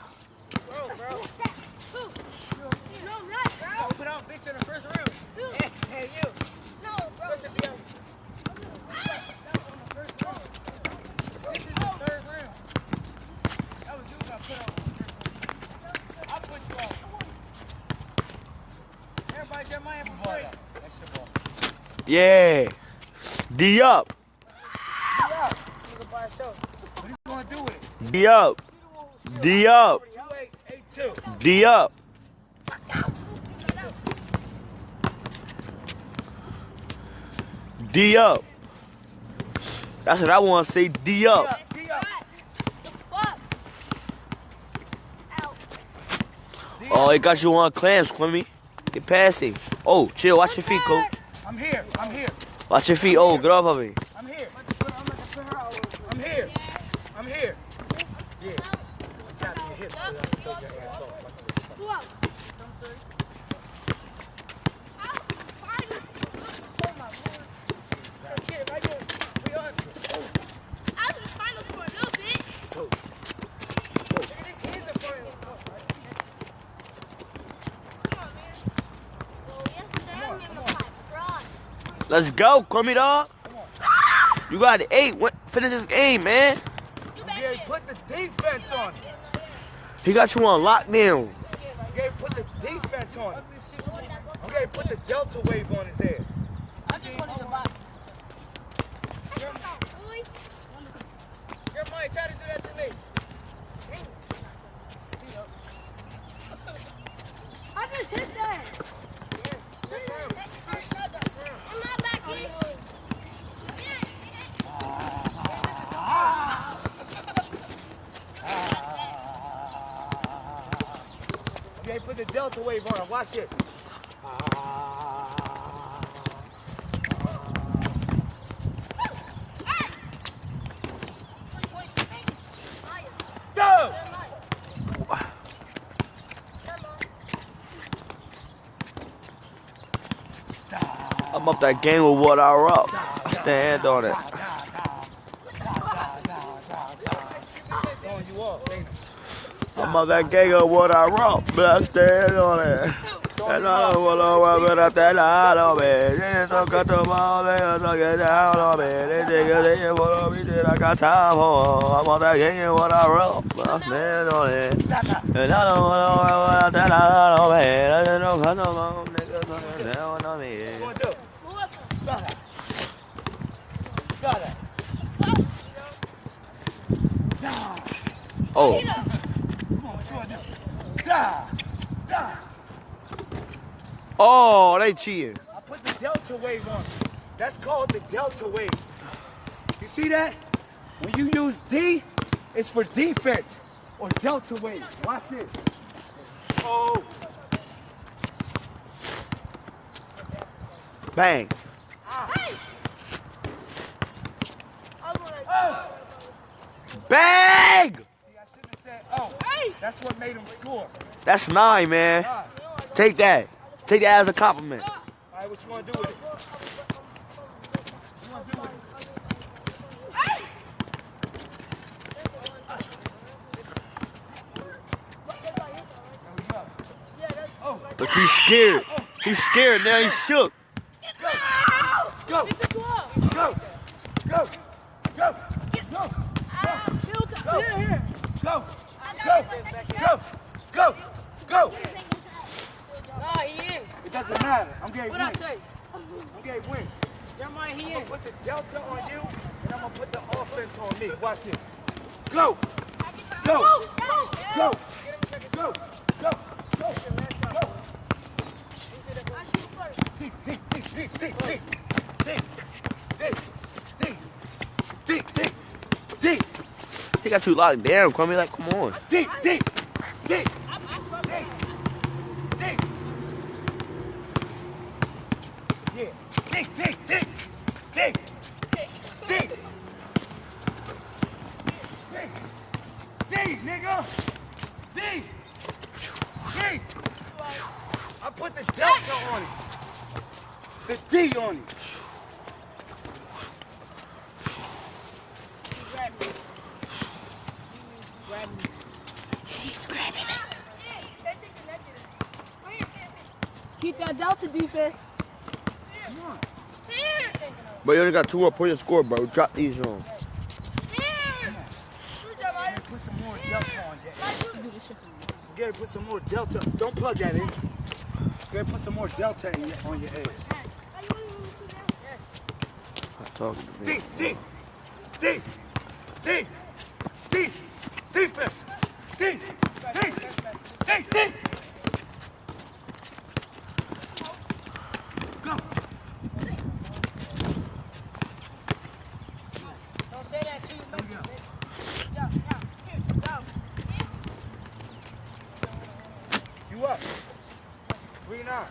Oh, put on bitch in the first round. Hey, hey, you. What's the deal? This is the third round. That was you got put on. I put you on. Everybody, Jeremiah, for free. That's your ball. Yeah. D up. Nigga by himself. What are you gonna do with it? D up. D up. D up. D up. That's what I want to say. D up. D up. Oh, it got you on clamps, Quimmy. Get past it. Oh, chill. Watch your feet, coach. I'm here. I'm here. Watch your feet. Oh, get off of me. I'm here. I'm here. I'm here. Yeah. I'm tapping your hips so I can throw your ass off. Who else? Kid, right here. We on. Nigga, this is the final. Let's go, Crummy dog. You got eight. What, finish this game, man. Put the defense on. He got you on lockdown. I'm put the defense on him. Put the delta wave on his ass. I just wanted to buy. Jeremiah, try to do that to me. I just hit that. Am I back in? I'm getting put the delta wave him. Watch it. Go! I'm up that game with what I rock. I stand on it. Vamos that gang of what I wrote, stand on it. And I don't wanna know what I tell out of it. Didn't talk to my don't get out of it. Didn't get in what I did, I got time for. I want that gang of what I wrote, stand on it. And I don't wanna know what I tell out of it. I don't talk to my own, niggas, I get down on me. Got it. Got. Oh oh, they cheating. I put the delta wave on. That's called the delta wave. You see that? When you use D, it's for defense or delta wave. Watch this. Oh, Bang. oh. Bang! See, I shouldn't have said oh. That's what made him score. That's nine, man. All Take that. Take that as a compliment. right, what you gonna do with it? What you gonna do with it? There we go. Oh, Look, he's scared. He's scared now. He's shook. go, go, go, go, go, go, Here, here. go, go, go, go, go. Nah, he in. It doesn't matter. I'm getting win. What I say? I'm getting win. Jeremiah, he I'm gonna put the delta on you, and I'm gonna put the offense on me. Watch this. Go, go, go, go, go, go, go, go. Deep, deep, deep, deep, deep, deep, deep, deep, deep, deep, deep, deep, He got you locked down, Kwame. Like, come on. deep, deep, deep. I put the delta on it. The D on it. Keep that Delta defense. But you only got two more points to score, bro. Drop these on. Put some more delta on your. Gary, put some more delta. Don't plug that in. Gary, put some more delta in your, on your ass. Stop talking to me. D, D, D, D, D, defense. D, D, D, D. Go. Don't say that to you. Here we go. Yeah, yeah. Here, go. You up. Three nine.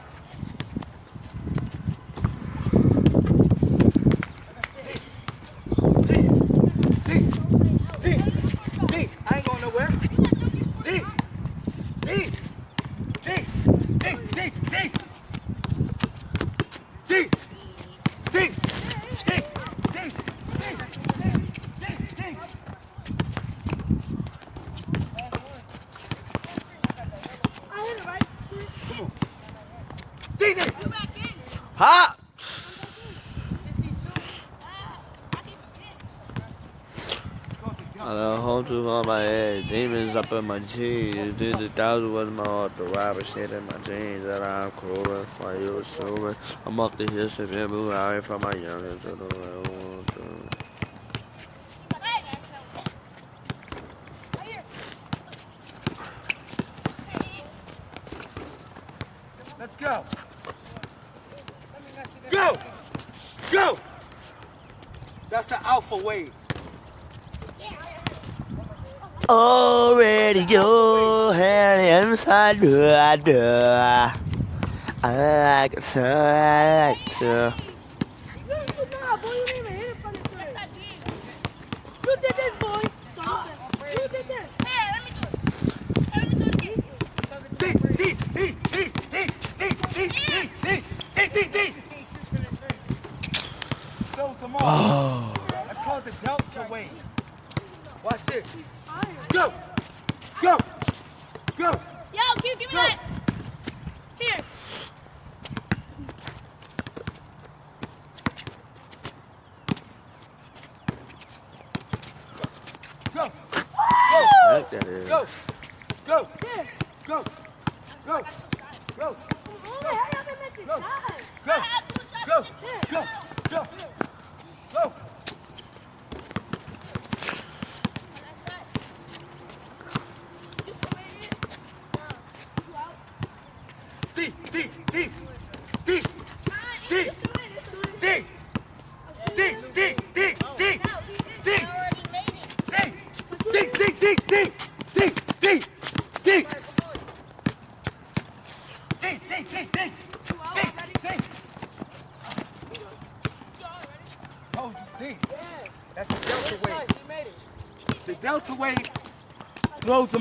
D, D, D, D. I ain't going nowhere. D, D, D, D, D, D. D, D, D, D, D, D, D, D. I hit it right. D, D. Ha! To on my head, demons up in my jeans. Did the thousand was my heart, the rapper shit in my jeans. That I'm cooling, why you assuming? I'm up the hill, sipping blue out from my youngest inside I do. I like it. Let me do it. So oh. I call the delta wave. Watch this.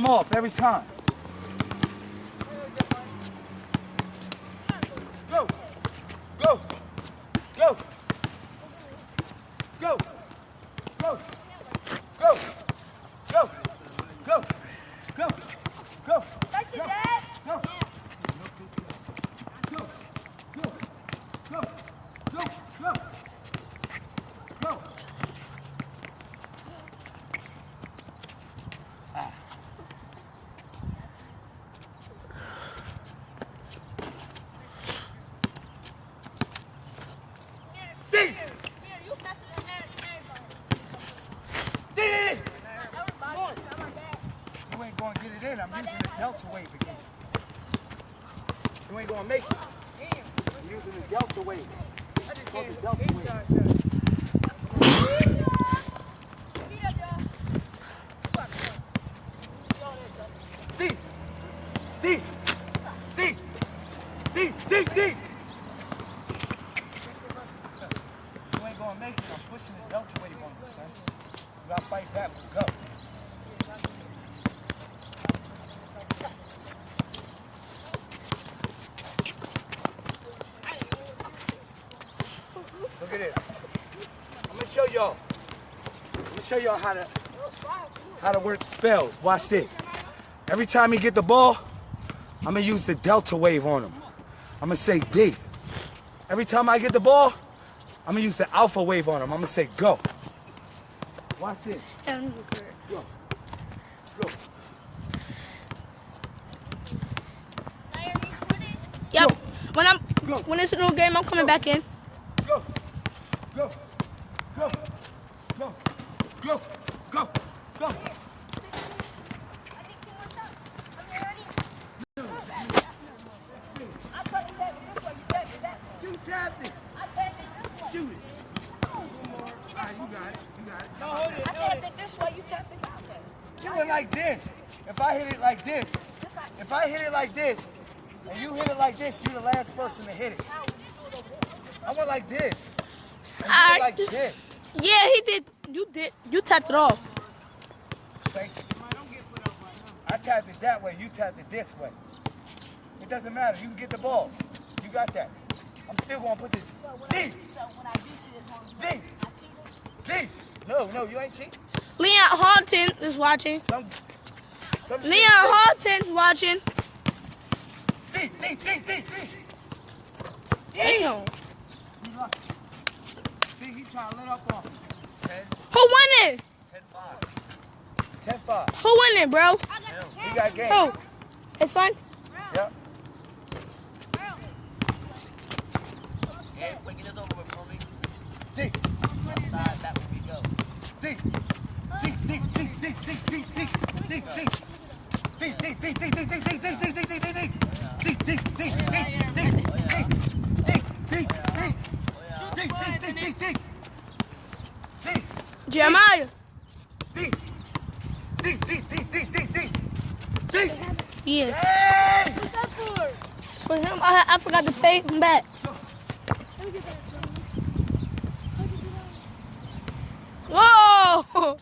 Off every time. Ain't gonna get it in. I'm using the delta wave again. You ain't gonna make it. I'm using the delta wave. I just Called the delta wave. shot shot. D. D. D. D. D. D. You ain't gonna make it. I'm pushing the delta wave on you, son. You gotta fight back. So go. Look at this. I'm gonna show y'all. I'm gonna show y'all how to how to work spells. Watch this. Every time he get the ball, I'm gonna use the delta wave on him. I'm gonna say D. Every time I get the ball, I'm gonna use the alpha wave on him. I'm gonna say go. Watch this. Go. Go. Yep. When I'm Go. when it's a new game, I'm coming back in. Go. Go. Go. Go. Go. Go. Go. You tapped it. Shoot it. All right, you got it. You got it. No, hold it. I tapped it this way, you tapped it that way. Do it like this. If I hit it like this, if I hit it like this, and you hit it like this, you're the last person to hit it. I went like this. And you Alright, went like just- this. Yeah, he did. You did. You tapped it off. Thank you. I tapped it that way, you tapped it this way. It doesn't matter. You can get the ball. You got that. I'm still gonna put this. D. So when I do shit, it's on D. D. No, no, you ain't cheating. Leon Haunton is watching. Some. Some shit- Leon Haunton's watching. D. D. D. D. D. Damn. See, he trying to let up on me. 10, Who won it? 10, 5. 10-5. Who winning, bro? He got game. Who? His fine. Yeah, with, homie. D. D. D. D. Jeremiah. D. D. D. D. D. D. D. D. Yeah. For him, I, I forgot to pay him back. Whoa!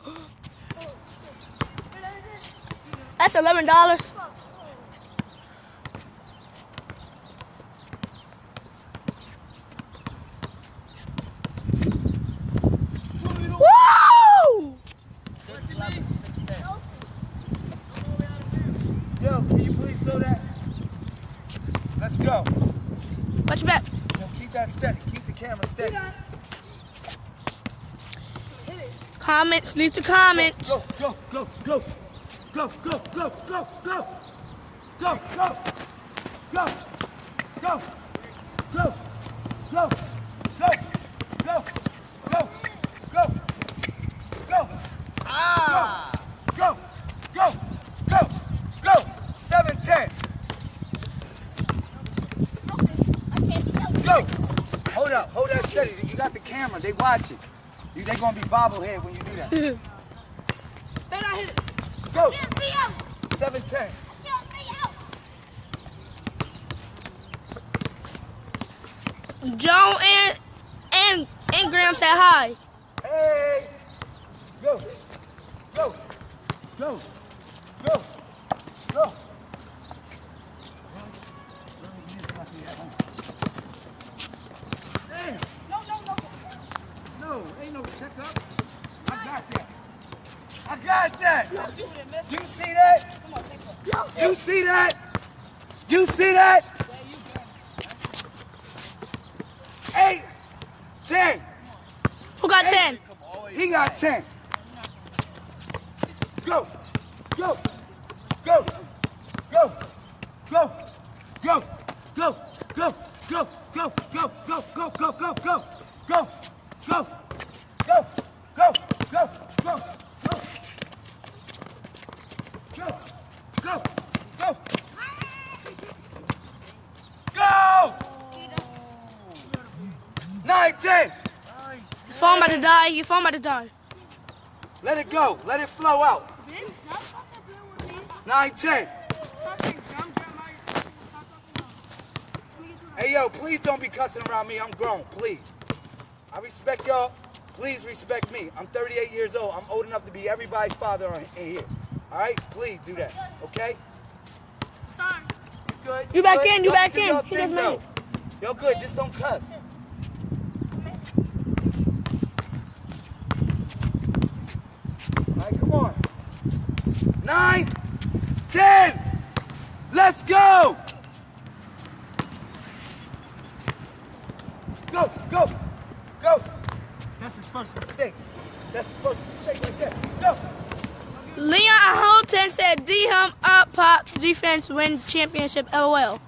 That's eleven dollars. Woo! Six, eleven, six, ten. Yo, can you please throw that? Let's go. Watch your back. Yo, keep that steady. Keep the camera steady. Comments, leave the comments. Go, go, go, go. Go, go, go, go, go. Go, go. Go. Go. Go. Go. Go. Go. Go. Go. Go. Ah. Go. Go. Go. Go. Seven ten. Go. Hold up. Hold that steady. You got the camera. They watching. You, they gonna be bobblehead when you do. Then I hit it. Go. Seven ten. Joe and and and Graham said hi. Hey. Go. Go. Go. Go. Go. Damn. No, no, no. No, ain't no checkup. I got that. I got that. You didn't miss You see that? Come on, take one. You see that? You see that? Eight, ten. Who got ten? He got ten. Die. Your phone about to die. Let it go. Let it flow out. Nine, ten. Hey, yo, please don't be cussing around me. I'm grown, please. I respect y'all. Please respect me. I'm 38 years old. I'm old enough to be everybody's father on- in here. All right? Please do that, okay? Sorry. You good? You back good? in, you Y'all back in. y'all He thing, just made though. it. Y'all good. Just don't cuss. All right, come on. Nine, ten. Let's go. Go, go, go. That's his first mistake. That's his first mistake right there. Go. Leon Holton said D hum up pop win championship. LOL.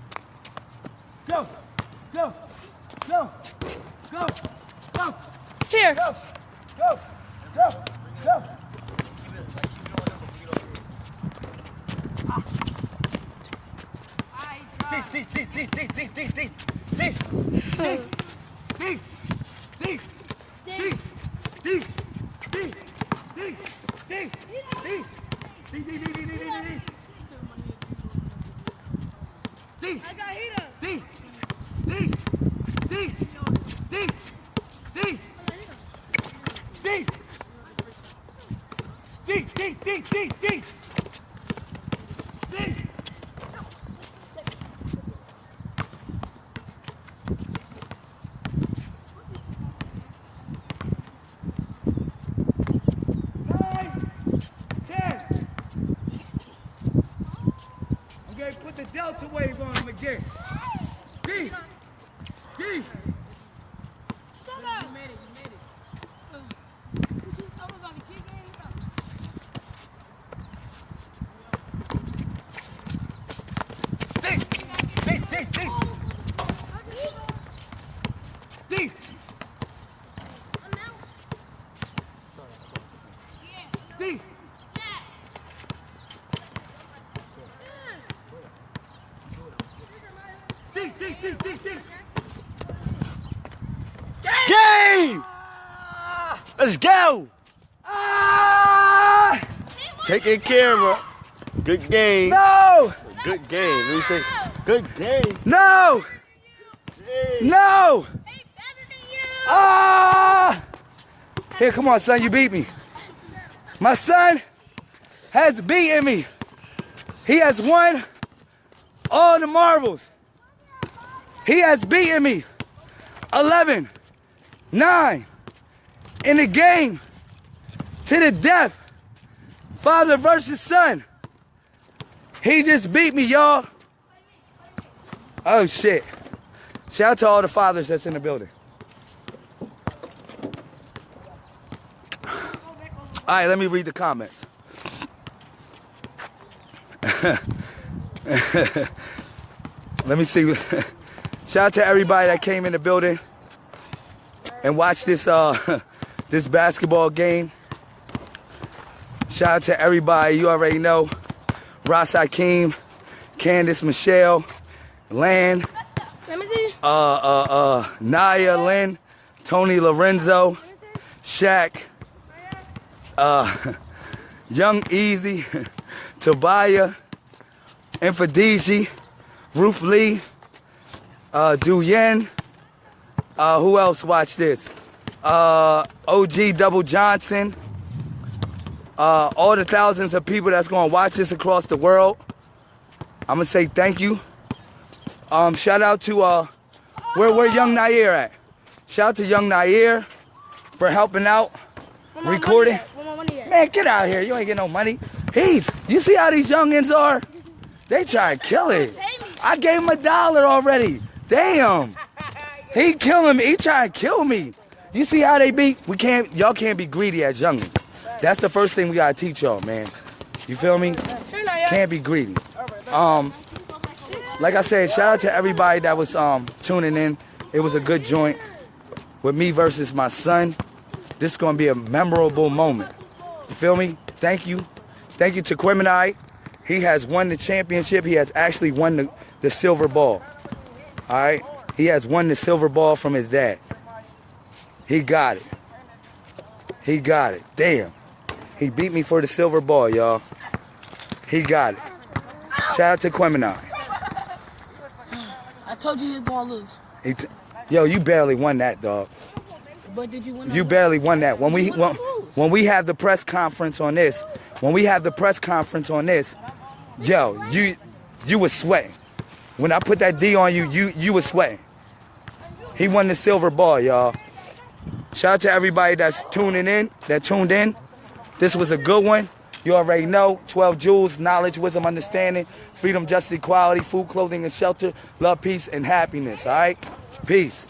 D. I got heater. D, D, D, D, D, Let's go. Ah! Taking camera. Good game. No! Good game. Let me say, good game. No! No! Ah! Here, come on, son. You beat me. My son has beaten me. He has won all the marbles. He has beaten me. 11, 9 in the game to the death. Father versus son. He just beat me, y'all. Oh, shit. Shout out to all the fathers that's in the building. All right, let me read the comments. [laughs] let me see. [laughs] Shout out to everybody that came in the building and watched this uh [laughs] this basketball game. Shout out to everybody you already know. Ross Hakeem, Candace Michelle, Lan, Let me see. uh, uh, uh, Naya Lynn, Tony Lorenzo, Shaq, uh, [laughs] Young Easy, [laughs] Tobiah, Infadiji, Ruth Lee, uh, Du Yen, uh, who else watched this? Uh, OG Double Johnson, uh, all the thousands of people that's gonna watch this across the world. I'm gonna say thank you. Um, shout out to uh, where where Young Nair at? Shout out to Young Nair for helping out, recording. money at? Where my money at? Man, get out here! You ain't get no money. He's. You see how these youngins are? They try to kill it. I gave him a dollar already. Damn. [laughs] He killing me. He trying to kill me. You see how they be? We can't. Y'all can't be greedy as youngins. That's the first thing we gotta teach y'all, man. You feel me? Can't be greedy. Um, like I said, shout out to everybody that was um tuning in. It was a good joint with me versus my son. This is gonna be a memorable moment. You feel me? Thank you. Thank you to Queminite. He has won the championship. He has actually won the, the silver ball. All right? He has won the silver ball from his dad. He got it. He got it. Damn. He beat me for the silver ball, y'all. He got it. Shout out to Queminite. I told you you was gonna lose. He t- Yo, you barely won that, dog. But did you win? You barely won that. When we when, when we have the press conference on this, when we have the press conference on this, yo, you you was sweating. When I put that D on you, you you was sweating. He won the silver ball, y'all. Shout out to everybody that's tuning in, that tuned in. This was a good one. You already know 12 jewels, knowledge, wisdom, understanding, freedom, justice, equality, food, clothing, and shelter, love, peace, and happiness. All right? Peace.